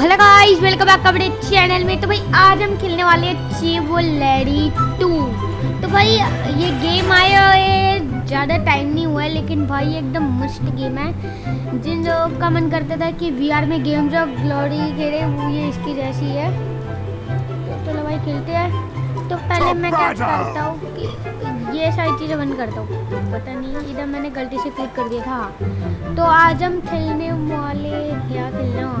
Hello guys welcome back अपने channel में। तो भाई आज हम खेलने वाले हैं चीवो लेडी टू। तो भाई ये गेम आया है ज़्यादा टाइम नहीं हुआ है लेकिन भाई एकदम मस्त गेम है। जिन लोगों का मन करता था कि वीआर में गेम्स ऑफ़ ग्लोरी खेले वो ये इसकी जैसी है। तो चलो भाई खेलते हैं। तो पहले मैं क्या करता हूँ कि ये सारी चीज़ें बंद करता हूँ। पता नहीं इधर मैंने गलती से क्लिक कर दिया था। तो आज हम खेलने वाले क्या खेलना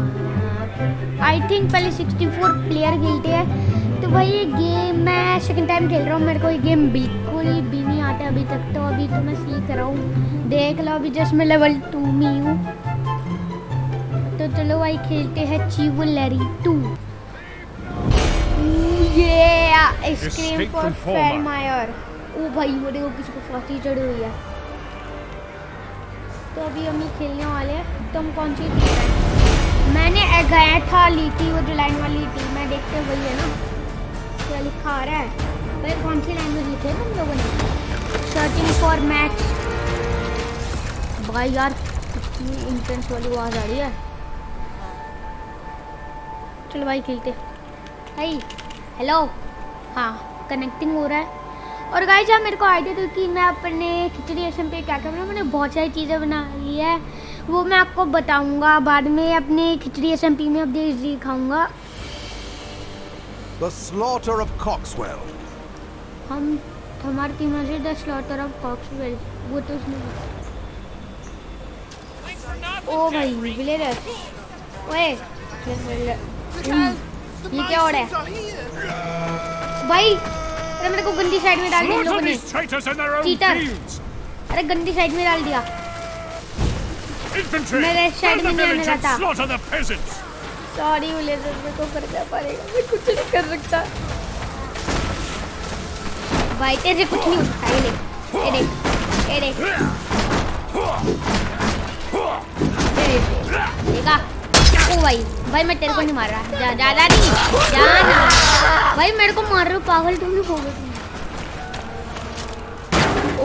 आई थिंक पहले 64 प्लेयर खेलते हैं। तो भाई ये गेम मैं सेकंड टाइम खेल रहा हूँ। मेरे को ये गेम बिल्कुल भी नहीं आता अभी तक तो। अभी तो मैं सीख रहा हूँ। देख लो अभी जस्ट मैं लेवल टू में हूँ तो चलो भाई खेलते हैं चीवो लरी टू ये स्क्रीम फॉर फेरमायर ओ भाई मेरे को किसी को फांसी चढ़ी हुई है। तो अभी हम ये खेलने वाले हैं। तो हम कौन सी टीम है? मैंने गया था, ली थी वो जो लाइन वाली थी। मैं देखते वही है ना, क्या लिखा आ रहा है? भाई कौन सी लैंग्वेज लिखे है तुम लोगों ने। सर्चिंग फॉर मैच भाई यार, कितनी इंटेंस वाली आवाज़ आ रही है। चलो भाई खेलते। भाई हेलो हाँ कनेक्टिंग हो रहा है। और गाइस आप मेरे को आइडिया दो कि मैं अपने खिचड़ी एसम पे क्या करना मैंने बहुत सारी चीज़ें बना ली है। वो मैं आपको बताऊँगा बाद में अपने खिचड़ी एस एम पी में अपडेट दिखाऊँगा The slaughter of Coxwell. हम हमारी टीम में से द स्लॉटर ऑफ़ कॉक्सवेल वो तो उसने ओ भाई विलेजर ओए ये क्या हो रहा है? भाई अरे मेरे को गंदी साइड में डाल दिया लोगों ने। चीटर अरे गंदी साइड में डाल दिया। Infantry! मैं लेफ़्ट में नहीं आने village and रहा था slaughter the peasants! Sorry villager मेरे को करना पड़ेगा। मैं कुछ नहीं कर सकता। भाई तेरे कुछ नहीं देख ओ भाई भाई मैं तेरे को नहीं मार रहा। जा ज़्यादा नहीं जाना भाई मेरे को मार रहे हो पागल तुम लोग हो गए तुम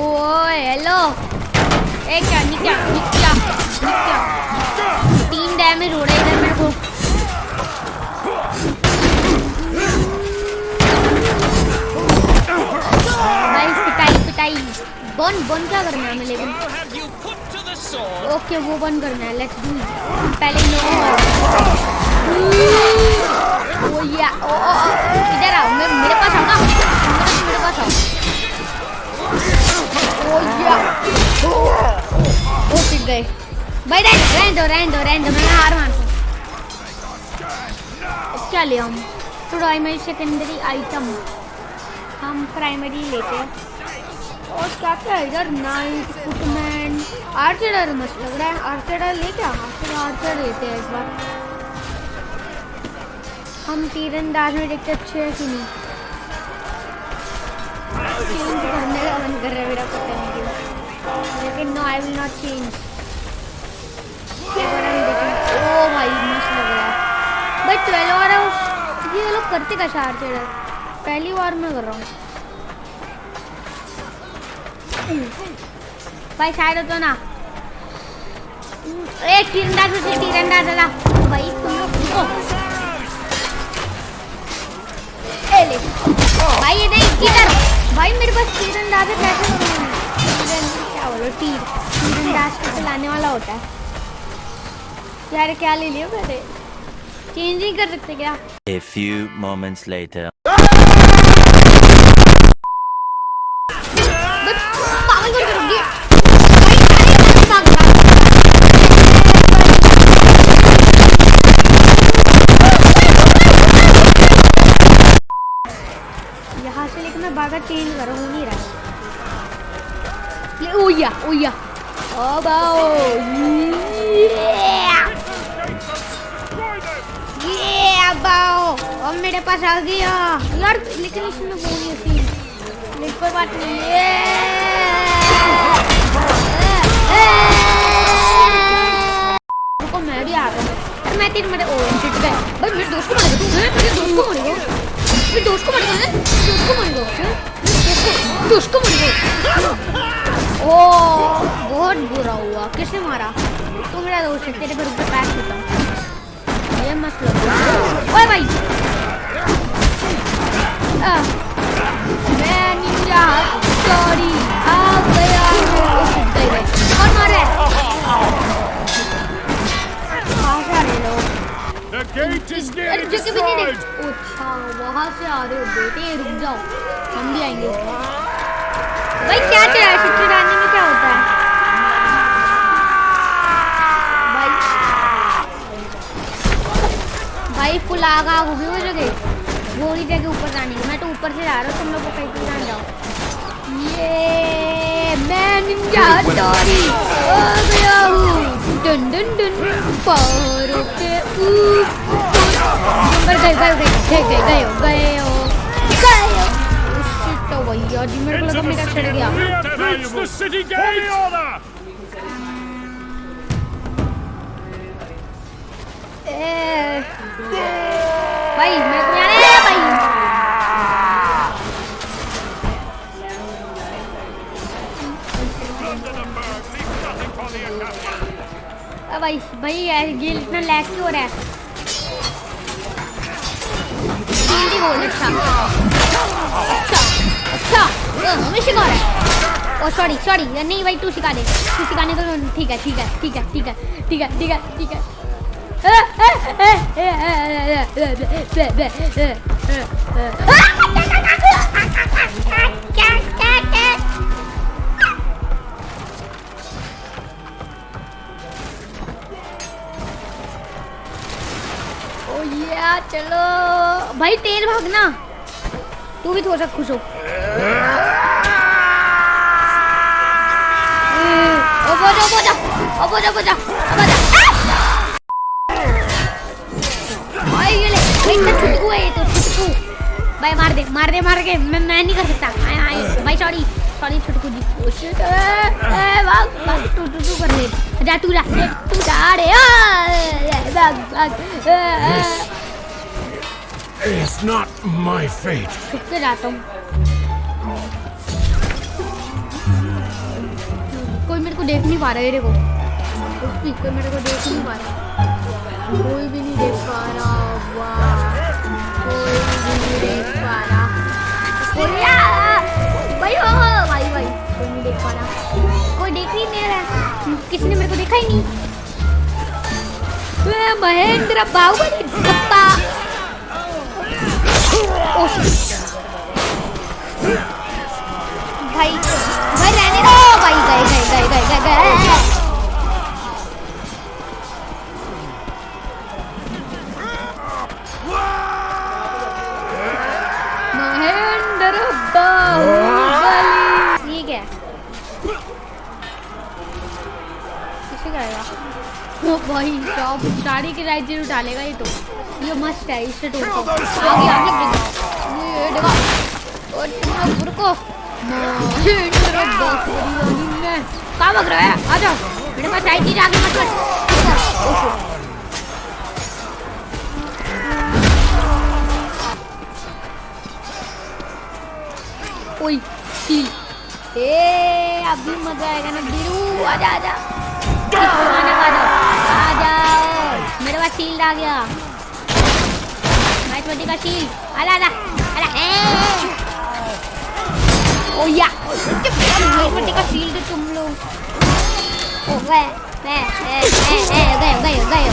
ओए हेलो ए क्या निक्या निक्या तीन डैमेज हो रहे हैं इधर मेरे को। बन बन क्या करना है लेकिन! ओके वो बंद करना है लेट्स डू पहले इन ओ या ओ ओ इधर आओ, मैं, मेरे पास आओ ना। मेरे मेरे पास आओ। ओ या ओ पिट गए। भाई, रहने रहने दो रहने दो रहने दो, मैं हार मानता क्या ले हम? प्राइमरी सेकेंडरी आइटम हम प्राइमरी लेते हैं। और क्या क्या इधर नाइट फुटमैन आर्चर मस्त लग रहा है। आर्चर ले क्या? आर्चर आर्चर लेते हैं इस बार। हम तीरंदाज में देखते अच्छे हैं कि नहीं। चेंज करने का मन कर रहा है मेरा पता नहीं क्यों। लेकिन no I will not change ओ भाई मस्त लग रहा है भाई ट्वेल्व और है ये लोग करते है पहली बार मैं कर रहा हूँ भाई साइड हो तो ना से भाई तुम लोग भाई ये नहीं किधर भाई मेरे पास है क्या बोलो को वाला होता है यार क्या ले लिया मैंने चेंज नहीं कर सकते क्या A few moments later. अब मेरे पास आ गया। यार लेकिन इसमें वो नहीं होती लेकिन कोई बात नहीं रुको, मैं भी आ रहा हूँ। मैं तेरे मेरे ओ शिट गए भाई, मेरे दोस्त को मार दो। मेरे दोस्त को मार दो। मेरे दोस्त को मार दो दोस्त को मार दो दोस्त को मार दो। ओ, बहुत बुरा हुआ। किसने मारा? तो मेरा दोस्त है, तेरे घर ऊपर पैर देता हूँ। ये मस्त लग ओए भाई। आ, मैं निंजा सॉरी आ गया मैं कौन मार रहा है कहाँ से आ रहे लोग The gate is nearly destroyed. अच्छा वहाँ से आ रहे हो बेटे रुक जाओ। हम भी आएँगे। भाई क्या चल रहा है? शिक्षी डालने में क्या होता है? भाई। भाई फुल आग आग होगी वो जगह। वो ही जगह ऊपर जाने की ऊपर से जा रहा हूँ तुम लोग को कहीं जान जाओ ये मैं निंजा हथौड़ी हो गया हूँ डन डन डन पहाड़ों के ऊपर गए गए गए गए गए गए हो गए हो गए हो भैया जी मेरे को लगा मेरा चढ़ गया have reached भाई भाई ये इतना लैग क्यों हो रहा है जल्दी बोल अच्छा अच्छा अच्छा हमें रहा है ओ सॉरी सॉरी नहीं भाई तू सिखा दे तू सिखाने को ठीक है ठीक है ठीक है ठीक है ठीक है ठीक है ठीक है चलो। भाई तेज भागना। तू भी थोड़ा सा खुश हो। तो, भाई मार दे मार दे मार के। मैं मैं नहीं कर सकता। आए, आए, भाई sorry sorry Chhutku ji. Oh shit ए वाह टू टू टू कर ले। जा तू जा। तू जा रे ओ Not my fate. छुप के जाता कोई मेरे को देख नहीं पा रहा है देखो। कोई मेरे को देख नहीं पा रहा। कोई भी नहीं देख पा रहा, वाह। कोई भी नहीं देख पा रहा। भाई, हो भाई भाई। कोई नहीं देख पा रहा। कोई देख ही नहीं रहा किसी ने मेरे को देखा ही नहीं। महेंद्र बाहुबली। भाई भाई रहने किसे करेगा के ज़रूर डालेगा ये तो ये मस्त है इससे तो आगे आगे देखो और तुम रुको महेंद्र बाहुबली में कहाँ भाग रहा है आ जाओ मेरे पास आई चीज़ आगे मत कर ओए शील ए अभी मज़ा आएगा ना बिरू आजा आजा आना आ जाओ आ जाओ मेरे पास शील्ड आ गया मैच का शील्ड आला आला ओ या बेटे का फ़ील्ड तुम लोग ओ गए गए गए गए गए गए गए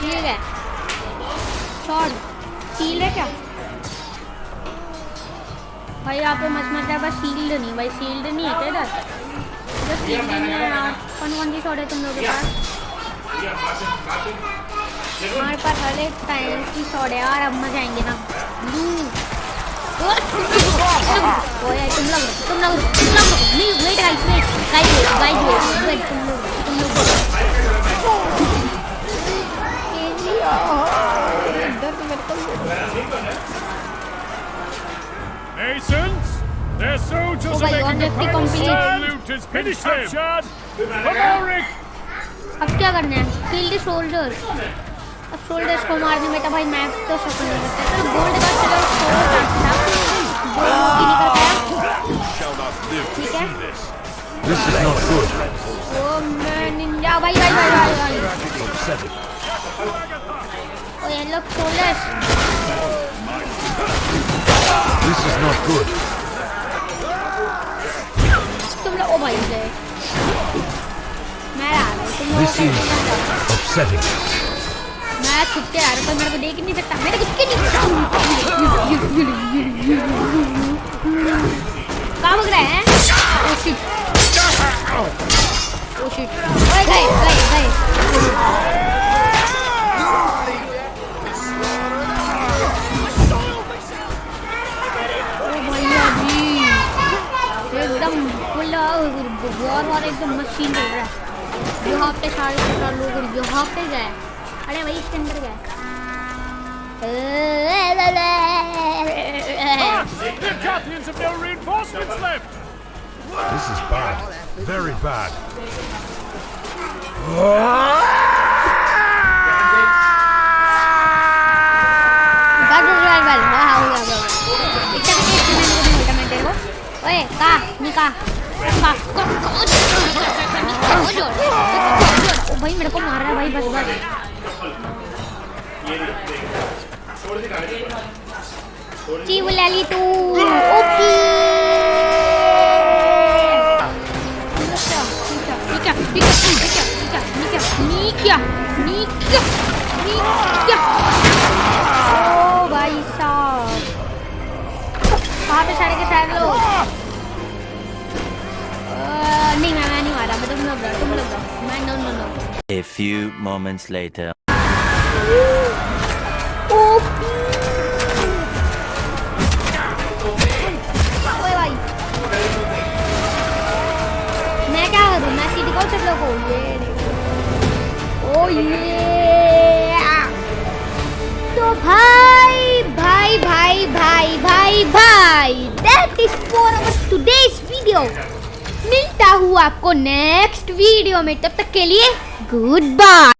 ठीक है। शॉट सील है क्या? भाई, यहाँ पे मच मचा है, बस सील्ड नहीं, भाई सील्ड नहीं है क्या इधर? इधर सील्ड नहीं है यार। कौन कौन सी शॉट तुम लोगों के पास। हमारे पास हर एक टाइम की शॉट है यार अब मज़ा आएँगे ना। लू ओ तुम लोग तुम लोग तुम लोग नहीं wait guys wait guys guys wait wait तुम लोग तुम लोग दर्द मेरे को Masons, their soldiers Oh are making a be loot is finished captured. Come on, Rick. अब क्या करना है? किल द शोल्डर्स अब शोल्डर्स को मारने में तो भाई मैक्स तो शक नहीं लगता है तो गोल्ड का चलो ठीक है This is not good. Oh man, ninja, bhai, bhai, bhai, bhai, bhai. Oh, yeah, look, shoulders. This is not good. तुम लोग ओ भाई ले. मैं आ रहा हूँ. This is upsetting. मैं छुप के आ रहा हूँ, मेरे को देख नहीं सकता। मेरे कुछ के नहीं कहाँ भाग रहे हैं? ओ शिट ओ शिट ओए, गए गए गए। जी। एकदम फुल एकदम मशीन चल रहा है। यहाँ पे सारे लोग यहाँ पे गए ಹಳೆ ವೈಶ್ಚಂದ್ರಗ Their champions have no reinforcements left! This is bad. Very bad. Oye, ka, ni ka. Ka, ka, ka, तू A few moments later. आपको नेक्स्ट वीडियो में तब तक के लिए गुड बाय